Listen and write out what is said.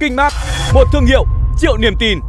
Kinh Mart, một thương hiệu triệu niềm tin.